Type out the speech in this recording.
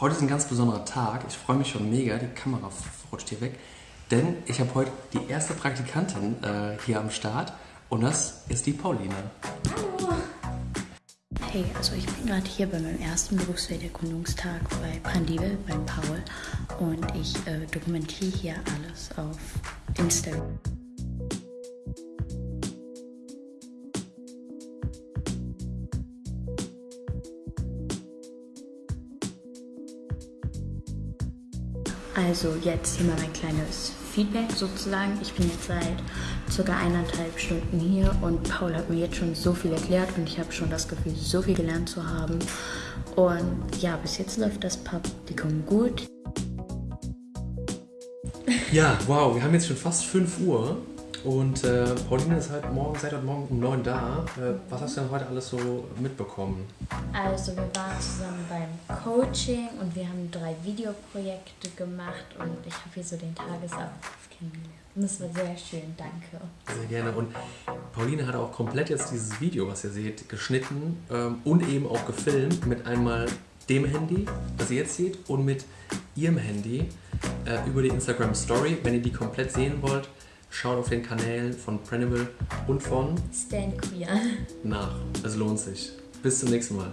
Heute ist ein ganz besonderer Tag. Ich freue mich schon mega. Die Kamera rutscht hier weg. Denn ich habe heute die erste Praktikantin äh, hier am Start. Und das ist die Pauline. Hallo. Hey, also ich bin gerade hier bei meinem ersten Berufsfelderkundungstag bei Brandivel, beim Paul. Und ich äh, dokumentiere hier alles auf Instagram. Also jetzt hier mal mein kleines Feedback sozusagen. Ich bin jetzt seit circa eineinhalb Stunden hier und Paul hat mir jetzt schon so viel erklärt und ich habe schon das Gefühl, so viel gelernt zu haben. Und ja, bis jetzt läuft das Praktikum gut. Ja, wow, wir haben jetzt schon fast 5 Uhr und äh, Pauline ist halt morgen, seit heute Morgen um 9 da. Äh, was hast du denn heute alles so mitbekommen? Also wir waren zusammen beim Coaching und wir haben drei Videoprojekte gemacht und ich habe hier so den Tagesablauf kennengelernt. Und das war sehr schön, danke. Sehr gerne. Und Pauline hat auch komplett jetzt dieses Video, was ihr seht, geschnitten ähm, und eben auch gefilmt mit einmal dem Handy, das ihr jetzt seht, und mit ihrem Handy äh, über die Instagram Story. Wenn ihr die komplett sehen wollt, Schaut auf den Kanälen von Prenival und von Stan Queer nach. Es lohnt sich. Bis zum nächsten Mal.